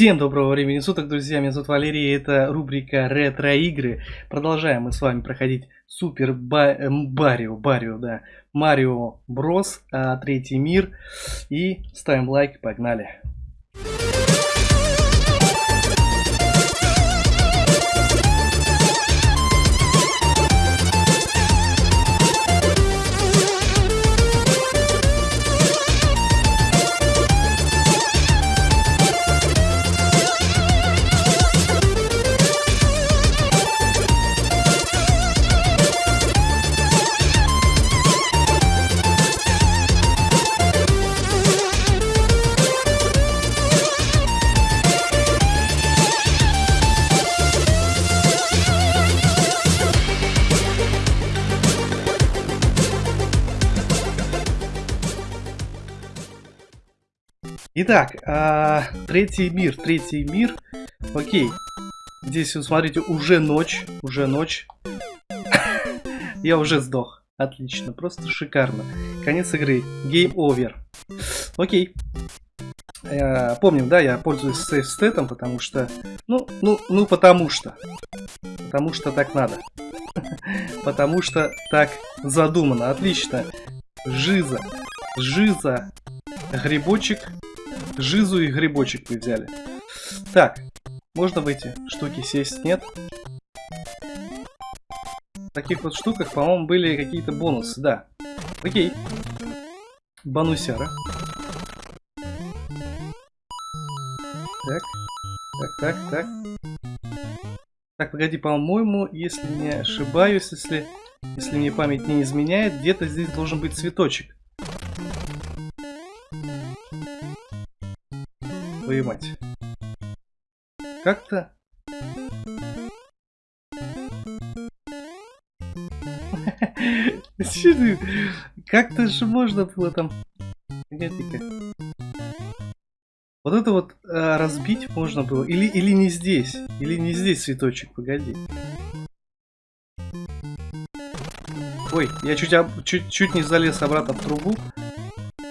Всем доброго времени суток, друзья, меня зовут Валерий, это рубрика ретро-игры. Продолжаем мы с вами проходить Супер Барио, Барио, да, Марио Брос, а, третий мир. И ставим лайк, погнали. Итак, а, третий мир, третий мир. Окей. Здесь, вот, смотрите, уже ночь, уже ночь. Я уже сдох. Отлично, просто шикарно. Конец игры. Game over. Окей. Э, помним, да, я пользуюсь сейф стетом, потому что... Ну, ну, ну, потому что. Потому что так надо. потому что так задумано. Отлично. Жиза. Жиза. Грибочек Жизу и грибочек вы взяли. Так, можно в эти штуки сесть? Нет? В таких вот штуках, по-моему, были какие-то бонусы, да. Окей. Банусяра. Так. Так, так, так. Так, погоди, по-моему, если не ошибаюсь, если, если мне память не изменяет, где-то здесь должен быть цветочек. Твою мать. Как-то... Как-то же можно было там... Вот это вот а, разбить можно было. Или, или не здесь. Или не здесь цветочек, погоди. Ой, я чуть, чуть, чуть не залез обратно в трубу.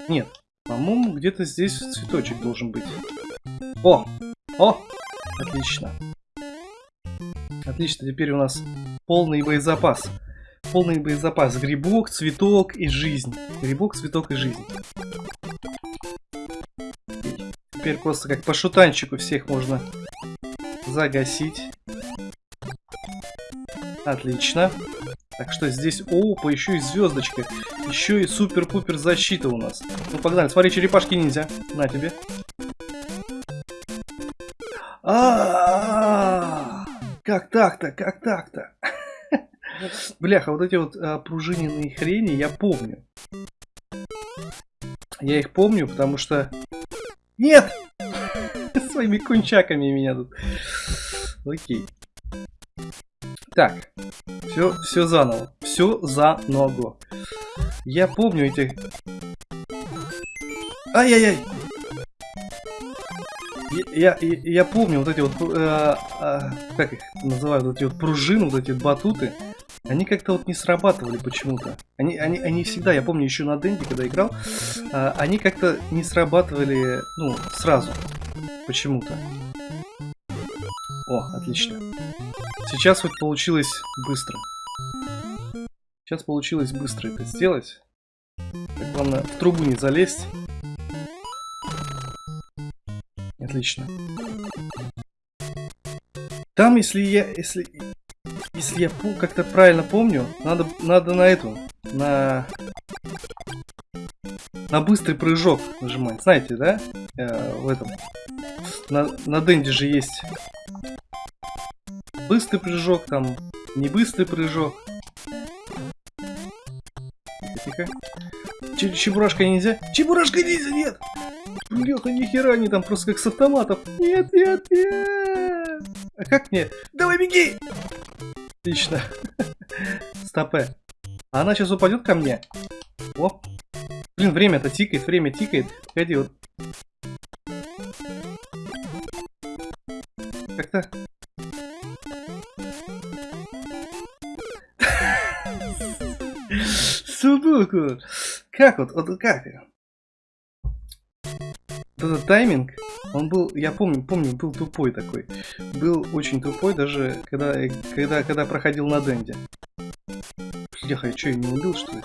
Нет, по-моему, где-то здесь цветочек должен быть. О! О! Отлично. Отлично, теперь у нас полный боезапас. Полный боезапас. Грибок, цветок и жизнь. Грибок, цветок и жизнь. Теперь просто как по шутанчику всех можно загасить. Отлично. Так что здесь, опа, еще и звездочка. Еще и супер-пупер защита у нас. Ну погнали, смотри, черепашки ниндзя. На тебе. Так-то, как так-то? Бляха, вот эти вот а, пружиненные хрени я помню. Я их помню, потому что... Нет! Своими кунчаками меня тут. Окей. Так. Все, все заново. Все заново. Я помню эти... Ай-яй-яй! Я, я, я помню вот эти вот, э, э, как их называют, вот эти вот пружины, вот эти батуты, они как-то вот не срабатывали почему-то. Они, они, они всегда, я помню еще на Денде, когда играл, э, они как-то не срабатывали, ну, сразу, почему-то. О, отлично. Сейчас вот получилось быстро. Сейчас получилось быстро это сделать. Так, главное, в трубу не залезть. Отлично. Там, если я, если, если я как-то правильно помню, надо, надо на эту, на, на быстрый прыжок нажимать. Знаете, да? Э, в этом. На, на Денде же есть быстрый прыжок, там не быстрый прыжок. Тихо. Чебурашка нельзя? Чебурашка нельзя, нет! Леха, нихера они там просто как с автоматов. Нет, нет, нет. А как мне? Давай беги! Отлично. Стопе. А она сейчас упадет ко мне. О. Блин, время-то тикает, время тикает. Погоди, вот. Как-то... Субуку. Как вот, вот как? Этот тайминг, он был, я помню, помню, был тупой такой. Был очень тупой, даже когда, когда, когда проходил на Денде. Бляха, я что, я не убил, что ли?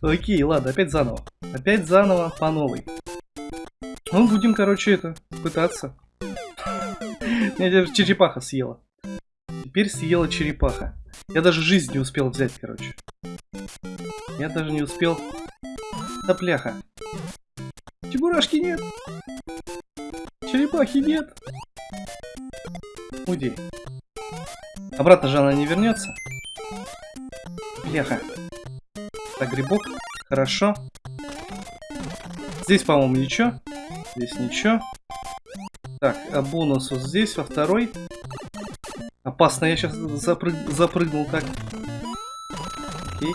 Окей, ладно, опять заново. Опять заново по новой. Ну, будем, короче, это, пытаться. Меня даже черепаха съела. Теперь съела черепаха. Я даже жизнь не успел взять, короче. Я даже не успел... Да пляха. Чебурашки нет. Черепахи нет. Уйди. Обратно же она не вернется. Бляха. Так, грибок. Хорошо. Здесь, по-моему, ничего. Здесь ничего. Так, а бонус вот здесь, во второй. Опасно, я сейчас запрыг... запрыгнул так. Окей.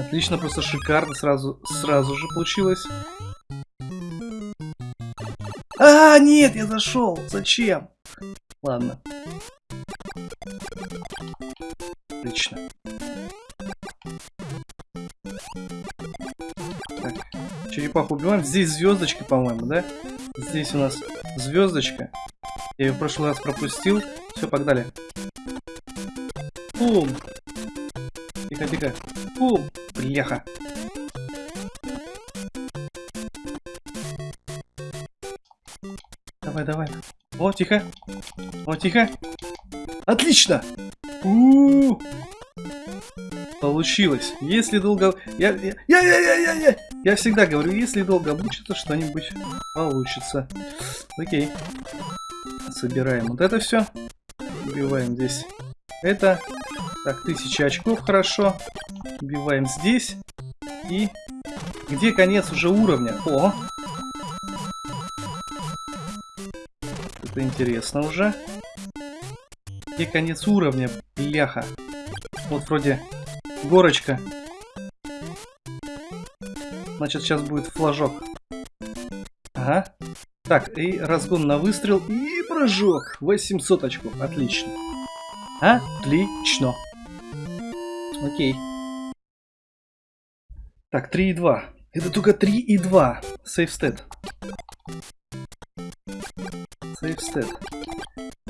Отлично, просто шикарно сразу, сразу же получилось. А, нет, я зашел. Зачем? Ладно. Отлично. Так, черепаху убиваем. Здесь звездочка, по-моему, да? Здесь у нас звездочка. Я ее в прошлый раз пропустил. Все, погнали. Бум! Тихо, тихо. Бум! Бляха. Давай, давай. О, тихо. О, тихо. Отлично! У -у -у. Получилось. Если долго... Я, я, я, я, я, я, я, я всегда говорю, если долго мучиться, что-нибудь получится. Окей. Собираем вот это все. Убиваем здесь это. Так, тысяча очков, хорошо. Убиваем здесь. И где конец уже уровня? О! Это интересно уже. Где конец уровня? Бляха. Вот вроде горочка. Значит, сейчас будет флажок. Ага. Так, и разгон на выстрел, и прыжок. 800 очков, отлично. Отлично. Окей. Так, 3 и 2. Это только 3 и 2. Сейф стет. Сейф стет.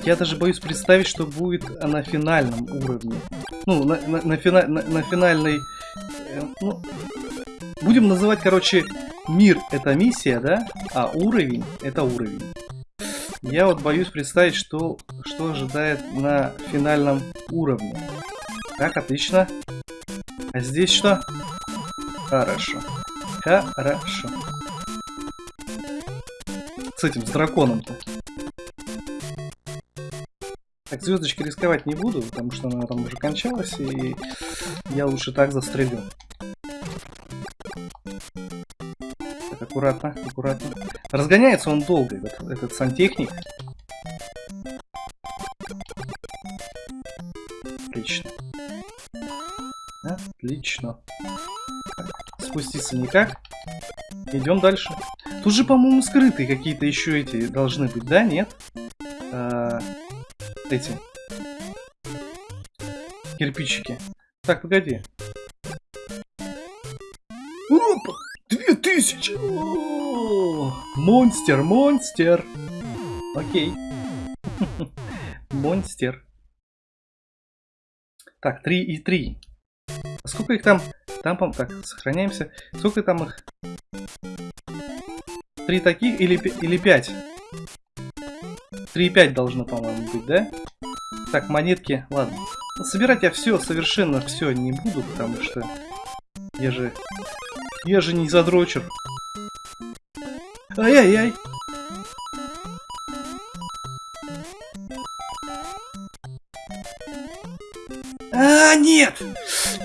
Я даже боюсь представить, что будет на финальном уровне. Ну, на, на, на, фина, на, на финальной... Э, ну, будем называть, короче, мир это миссия, да? А уровень это уровень. Я вот боюсь представить, что, что ожидает на финальном уровне. Так, отлично. А здесь что? Хорошо. Хорошо. С этим, с драконом-то. Так, звездочки рисковать не буду, потому что она там уже кончалась, и я лучше так застрелю. Так, аккуратно, аккуратно. Разгоняется он долго, этот, этот сантехник. Отлично. Отлично. Спуститься никак. Идем дальше. Тут же, по-моему, скрытые какие-то еще эти должны быть, да? Нет? А, эти кирпичики. Так, погоди. Опа! Две тысячи! Монстер, монстер! Окей. Монстер. Так, 3 и 3. А сколько их там? Там, по так, сохраняемся. Сколько там их? Три таких или, или пять? 3,5 должно, по-моему, быть, да? Так, монетки, ладно. Ну, собирать я все, совершенно все не буду, потому что я же... Я же не задрочер. Ай-яй-яй. А, нет!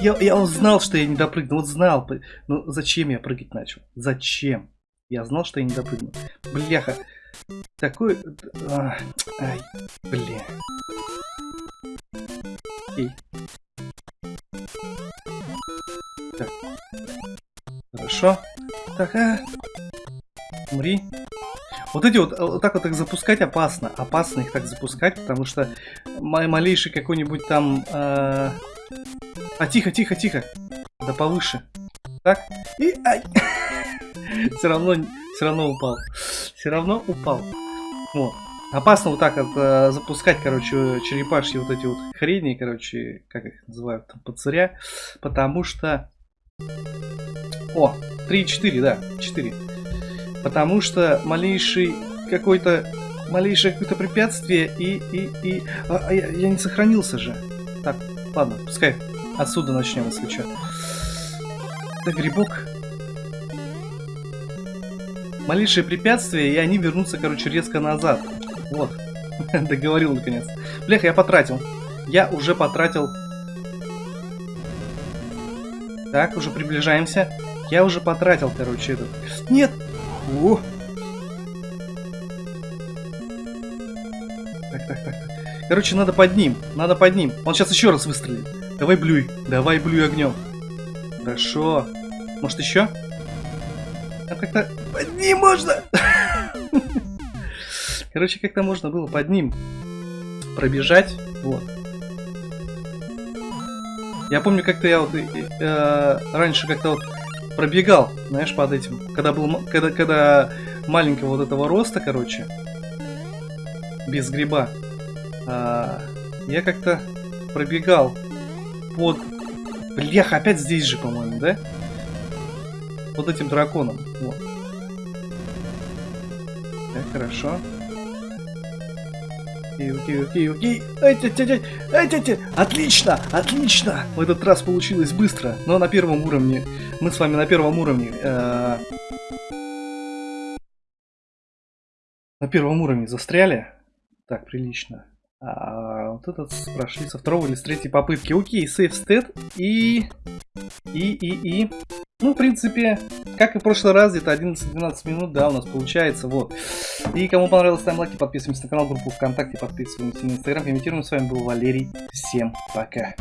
Я, я узнал, что я не допрыгну. Вот знал. Ну, зачем я прыгать начал? Зачем? Я знал, что я не допрыгну. Бляха. Такой... А, ай, бля. Окей. Так. Хорошо. Так, а. Умри. Вот эти вот, вот так вот их запускать опасно. Опасно их так запускать, потому что малейший какой-нибудь там... Э... А, тихо, тихо, тихо. Да повыше. Так. И... Ай! Все равно, все равно упал. Все равно упал. Вот. Опасно вот так вот э, запускать, короче, черепашьи вот эти вот хрени, короче, как их называют, там, пацаря. Потому что... О, 3-4, да, 4. Потому что малейший какой-то... Малейшее какое-то препятствие и... и, и... А, а я, я не сохранился же. Так, ладно, пускай отсюда начнем, если что. Да, грибок. Малейшее препятствие, и они вернутся, короче, резко назад. Вот. Договорил, наконец. Блях, я потратил. Я уже потратил... Так, уже приближаемся. Я уже потратил, короче, этот... Нет! О! Так, так, так. Короче, надо под ним. Надо под ним. Он сейчас еще раз выстрелит. Давай блюй. Давай блюй огнем. Хорошо. Может еще? А как-то под ним можно. Короче, как-то можно было под ним пробежать. Вот. Я помню, как-то я вот э, э, раньше как-то вот пробегал, знаешь, под этим. Когда был, когда, когда маленького вот этого роста, короче, без гриба, э, я как-то пробегал под... Блях, опять здесь же, по-моему, да? Под этим драконом. Вот. Так, хорошо. Окей, окей, окей, окей. Ай, тя, тя, тя, ай, тя, тя. Отлично, отлично. В этот раз получилось быстро, но на первом уровне. Мы с вами на первом уровне. Э на первом уровне застряли. Так, прилично. А вот этот прошли со второго или с третьей попытки. Окей, сейф стет и... И, и, и... Ну, в принципе, как и в прошлый раз, где-то 11-12 минут, да, у нас получается, вот. И кому понравилось, ставим лайки, подписываемся на канал, группу ВКонтакте, подписываемся на Инстаграм, комментируем. С вами был Валерий. Всем пока.